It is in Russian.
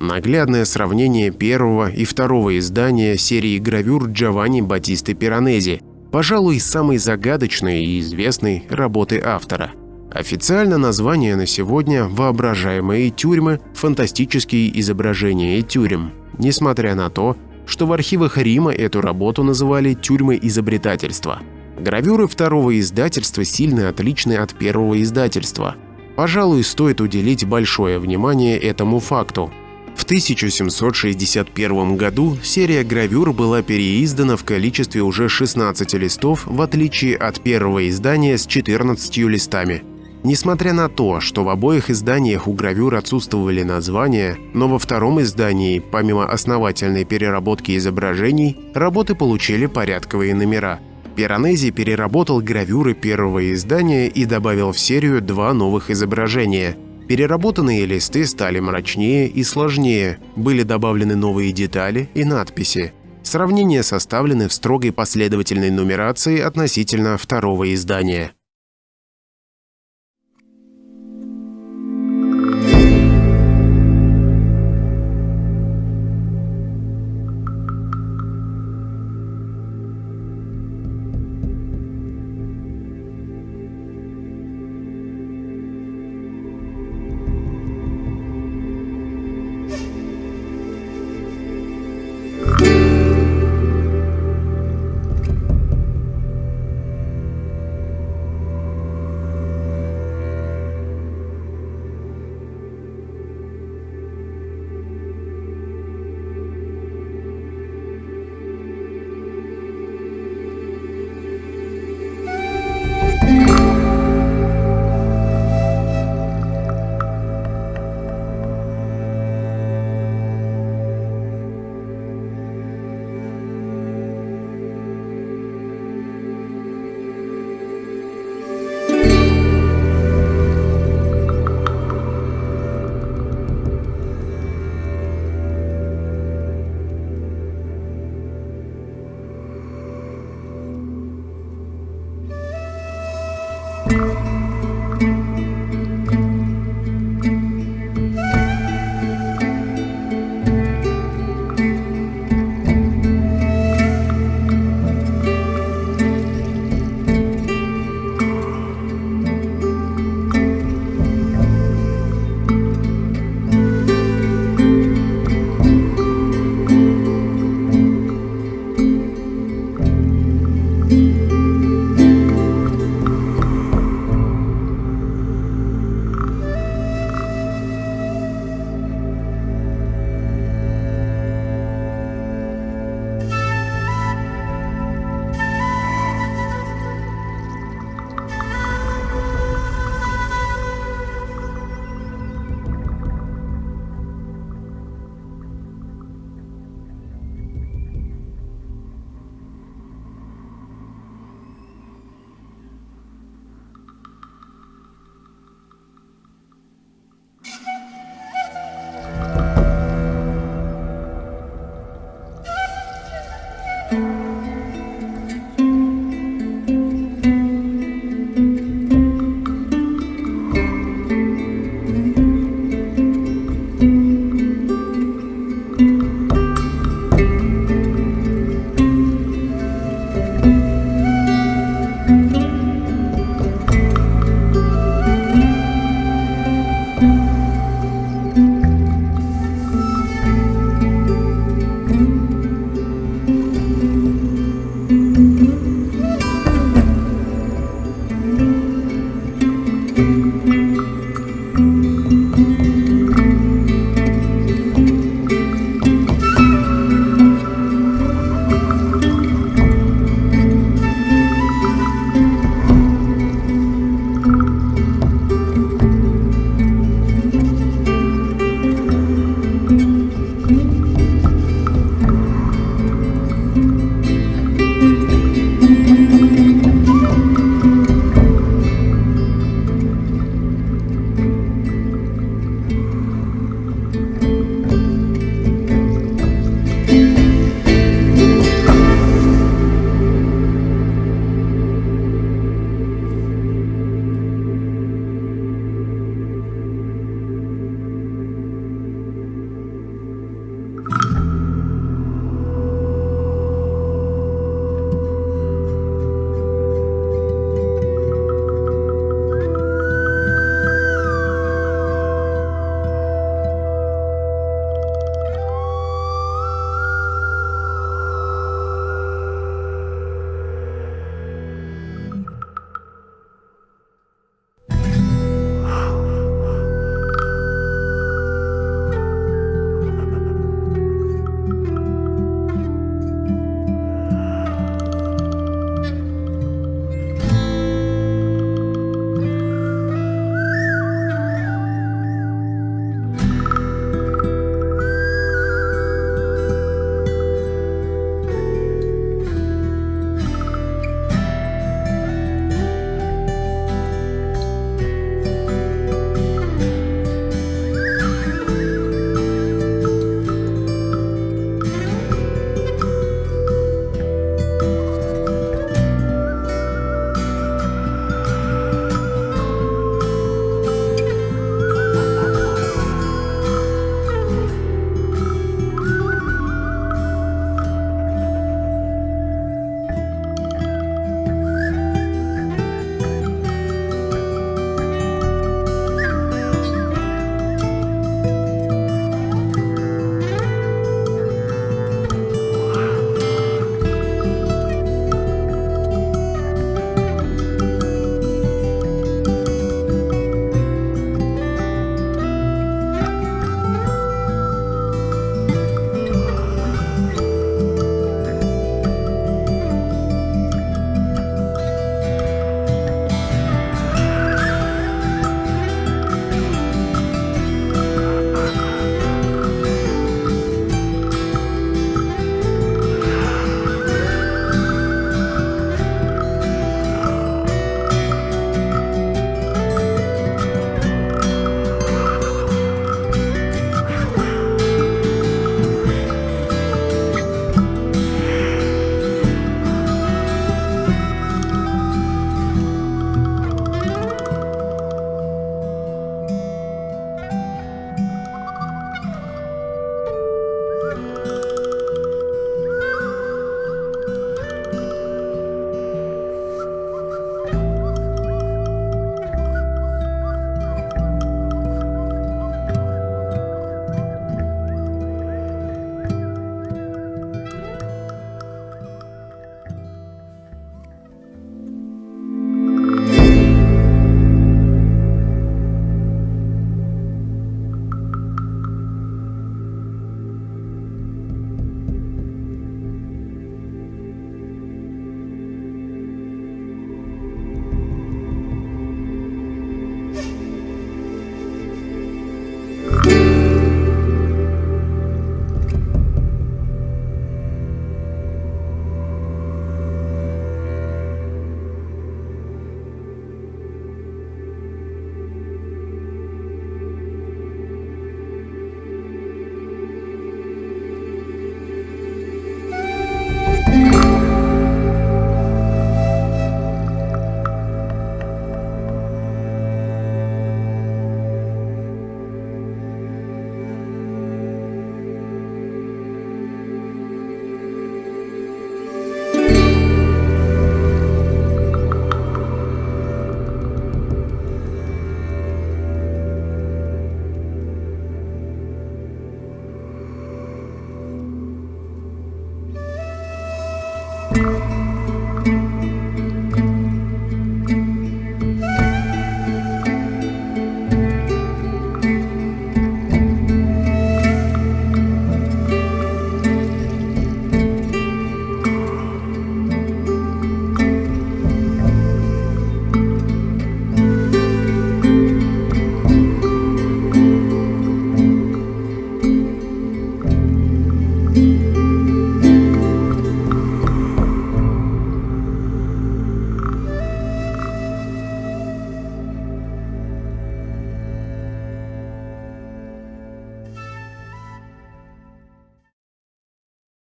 Наглядное сравнение первого и второго издания серии гравюр Джованни Батисты Пиранези, пожалуй, самой загадочной и известной работы автора. Официально название на сегодня «Воображаемые тюрьмы. Фантастические изображения тюрем», несмотря на то, что в архивах Рима эту работу называли «тюрьмы изобретательства». Гравюры второго издательства сильно отличны от первого издательства. Пожалуй, стоит уделить большое внимание этому факту. В 1761 году серия гравюр была переиздана в количестве уже 16 листов, в отличие от первого издания с 14 листами. Несмотря на то, что в обоих изданиях у гравюр отсутствовали названия, но во втором издании, помимо основательной переработки изображений, работы получили порядковые номера – Пиранези переработал гравюры первого издания и добавил в серию два новых изображения. Переработанные листы стали мрачнее и сложнее, были добавлены новые детали и надписи. Сравнения составлены в строгой последовательной нумерации относительно второго издания.